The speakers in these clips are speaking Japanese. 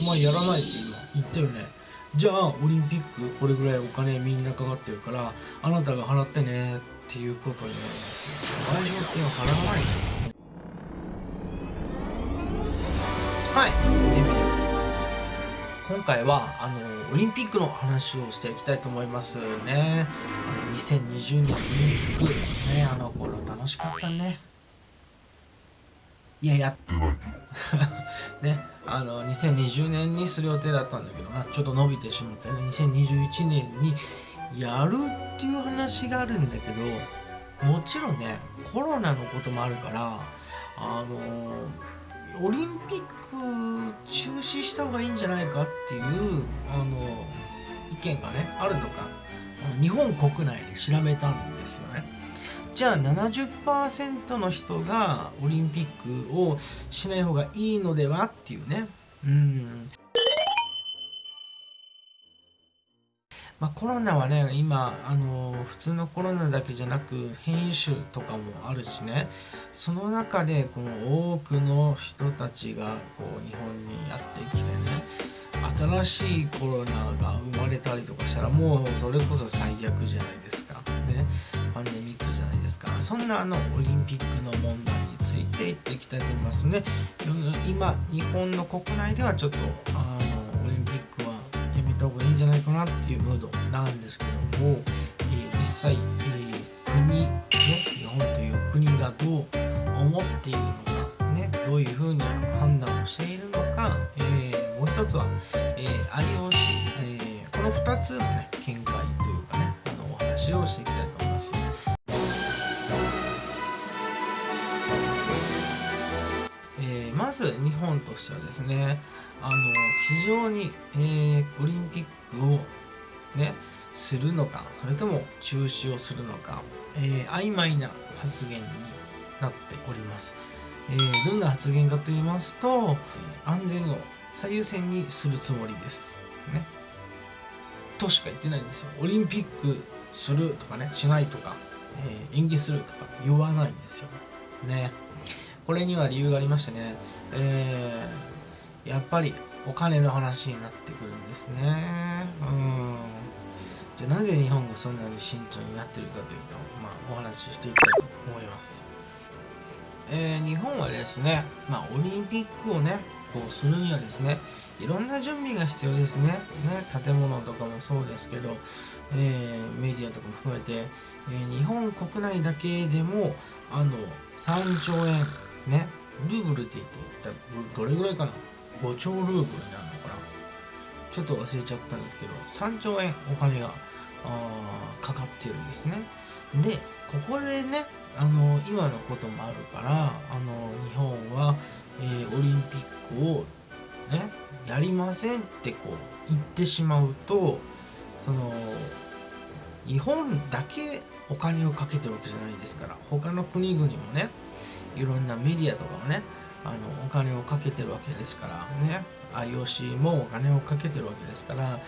お前やらないって今言ったよね。じゃあオリンピックこれぐらいお金みんなかかってるからあなたが払ってねっていうことになります賠償金を払わないはい今回はあのオリンピックの話をしていきたいと思いますね。あの2020年オリンピックね。あの頃楽しかったね。いややってない ねあの2020年にする予定だったんだけどなちょっと伸びてしまってね2021年にやるっていう話があるんだけどもちろんねコロナのこともあるからあのオリンピック中止した方がいいんじゃないかっていうあの意見がねあるのか。日本国内で調べたんですよね。じゃあ70%の人がオリンピックをしない方がいいのではっていうね。うん。まあ、コロナはね今あの普通のコロナだけじゃなく変異種とかもあるしね。その中でこの多くの人たちがこう日本にやってきてね新しいコロナが生まれたりとかしたらもうそれこそ最悪じゃないですか。ね。そんなあのオリンピックの問題についていっていきたいと思いますね今日本の国内ではちょっとあのオリンピックはやめた方がいいんじゃないかなっていうムードなんですけども、えー、実際、えー、国、ね、日本という国がどう思っているのか、ね、どういうふうに判断をしているのか、えー、もう一つは、え IOC、えこの2つの、ね、見解というかねあのお話をしていきたいと思います。まず日本としてはですねあの非常に、えー、オリンピックをねするのかそれとも中止をするのか、えー、曖昧な発言になっております、えー、どんな発言かと言いますと安全を最優先にするつもりです。ね。としか言ってないんですよ。オリンピックするとかねしないとか、えー、延期するとか言わないんですよ。ね。これには理由がありましてね、えーやっぱりお金の話になってくるんですね。うん。じゃあなぜ日本がそんなに慎重になってるかというと、まあ、お話ししていきたいと思います。えー、日本はですね、まあ、オリンピックをねこうするにはですねいろんな準備が必要ですね。ね建物とかもそうですけど、えー、メディアとかも含めて、えー、日本国内だけでもあの3兆円ねルーブルって言ったらどれぐらいかな？5兆ルーブルになるのかな？ちょっと忘れちゃったんですけど3兆円お金がかかってるんですね。でここでねあの今のこともあるからあの日本は、えー、オリンピックをねやりませんってこう言ってしまうとその日本だけお金をかけてるわけじゃないですから他の国々もねいろんなメディアとかもねあのお金をかけてるわけですからね IOC もお金をかけてるわけですから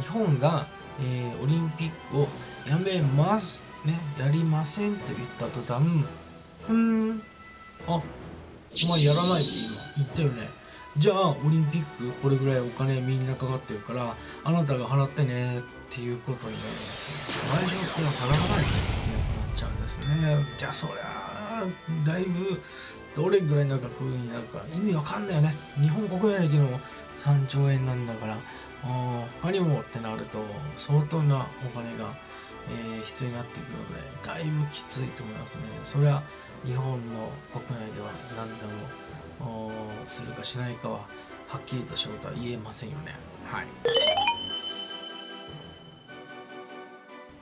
日本が、えー、オリンピックをやめますねやりませんって言った途端うんあお前やらないって今言ったよね。じゃあオリンピックこれぐらいお金みんなかかってるからあなたが払ってねっていうことになります賠償金は払わないとなくなっちゃうんですね。じゃあそりゃだいぶどれぐらいの額になるか意味わかんないよね。日本国内だけの3兆円なんだから。他にもってなると相当なお金が、えー、必要になってくるのでだいぶきついと思いますね。それは日本の国内では何でもするかしないかははっきりとしたことは言えませんよねはい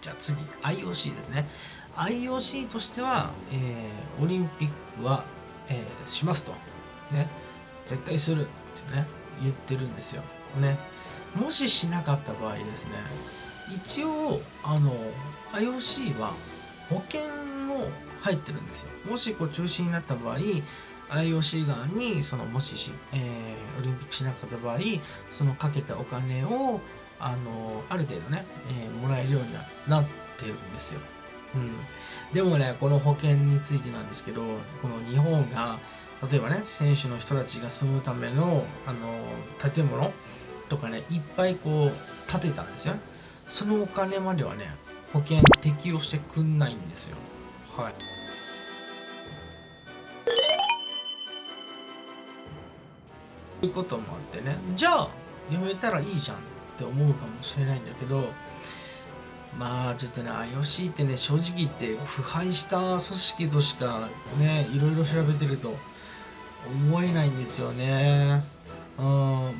じゃあ次 IOC ですね IOC としては、えー、オリンピックはえー、しますと。ね。絶対するってね、言ってるんですよ。ね。もししなかった場合ですね、一応、あの、IOC は保険も入ってるんですよ。もしこう中止になった場合、IOC 側にそのもしし、えー、オリンピックしなかった場合そのかけたお金をあのある程度ね、えー、もらえるようにはなってるんですよ。うん、でもねこの保険についてなんですけどこの日本が、例えばね選手の人たちが住むためのあの建物とかねいっぱいこう建てたんですよ。そのお金まではね保険適用してくんないんですよ。はい。いうこともあってねじゃあやめたらいいじゃんって思うかもしれないんだけどまあちょっとね IOC ってね正直言って腐敗した組織としかねいろいろ調べてると思えないんですよね。うん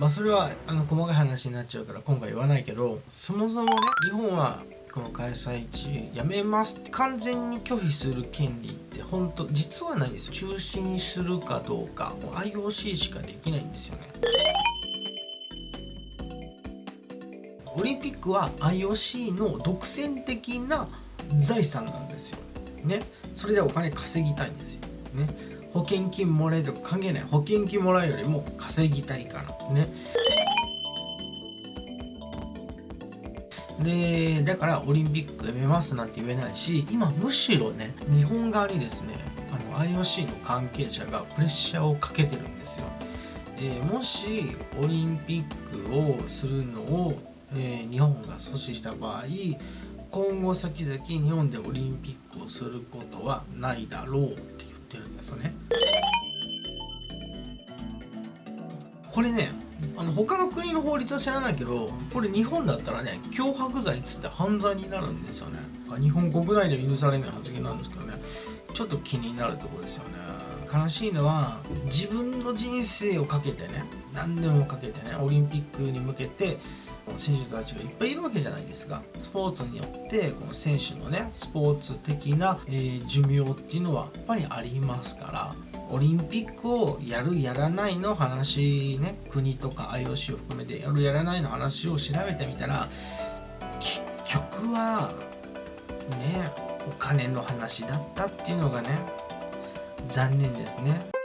まあそれはあの細かい話になっちゃうから今回言わないけどそもそもね日本はこの開催地やめますって完全に拒否する権利って本当実はないですよ。中止にするかどうか IOC しかできないんですよね。オリンピックは IOC の独占的な財産なんですよ。ね。それでお金稼ぎたいんですよ。ね。保険金もらえとか関係ない。保険金もらうよりも稼ぎたいから。ね。でだからオリンピックやめますなんて言えないし今むしろね日本側にですねあの IOC の関係者がプレッシャーをかけてるんですよ、えー、もしオリンピックをするのを、えー、日本が阻止した場合今後先々日本でオリンピックをすることはないだろう。ってるんですよね。これねあの他の国の法律は知らないけどこれ日本だったらね脅迫罪っつって犯罪になるんですよね。日本国内で許されない発言なんですけどねちょっと気になるところですよね。悲しいのは自分の人生をかけてね何でもかけてねオリンピックに向けて選手たちがいっぱいいるわけじゃないですかスポーツによってこの選手のねスポーツ的な、えー、寿命っていうのはやっぱりありますからオリンピックをやるやらないの話ね国とか IOC を含めてやるやらないの話を調べてみたら結局はねお金の話だったっていうのがね残念ですね。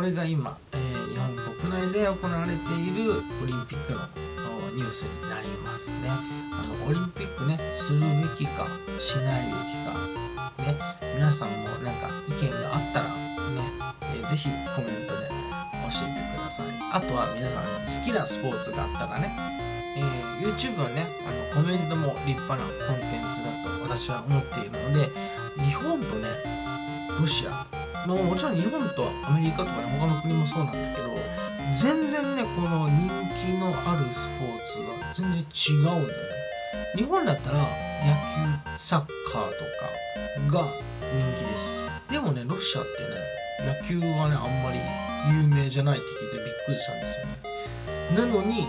これが今、内で行われているオリンピックのニュースになりますね。あのオリンピックねするべきかしないべきかね皆さんもなんか意見があったらね、えー、ぜひコメントで教えてください。あとは皆さん好きなスポーツがあったらね、えー、YouTube はねあのコメントも立派なコンテンツだと私は思っているので日本とねロシアまあ、もちろん日本とアメリカとかね他の国もそうなんだけど全然ねこの人気のあるスポーツが全然違うんだよね。日本だったら野球サッカーとかが人気です。でもねロシアってね野球はねあんまり有名じゃないって聞いてびっくりしたんですよね。なのに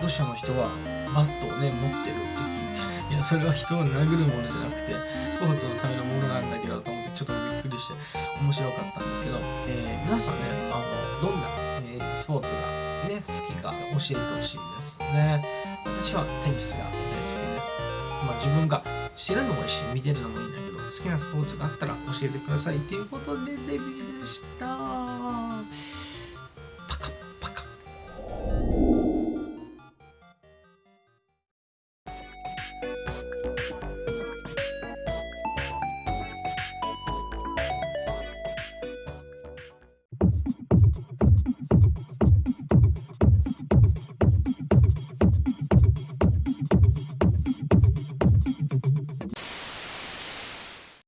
ロシアの人はバットをね持ってるって聞いていやそれは人を殴るものじゃなくてスポーツのためのものなんだけどと思ってちょっとびっくりして。面白かったんですけど、えー、皆さんねあのどんな、スポーツが、ね、好きか教えてほしいですね。私はテニスが大好きです。まあ自分が知るのもいいし見てるのもいいんだけど好きなスポーツがあったら教えてくださいということでデビューでした。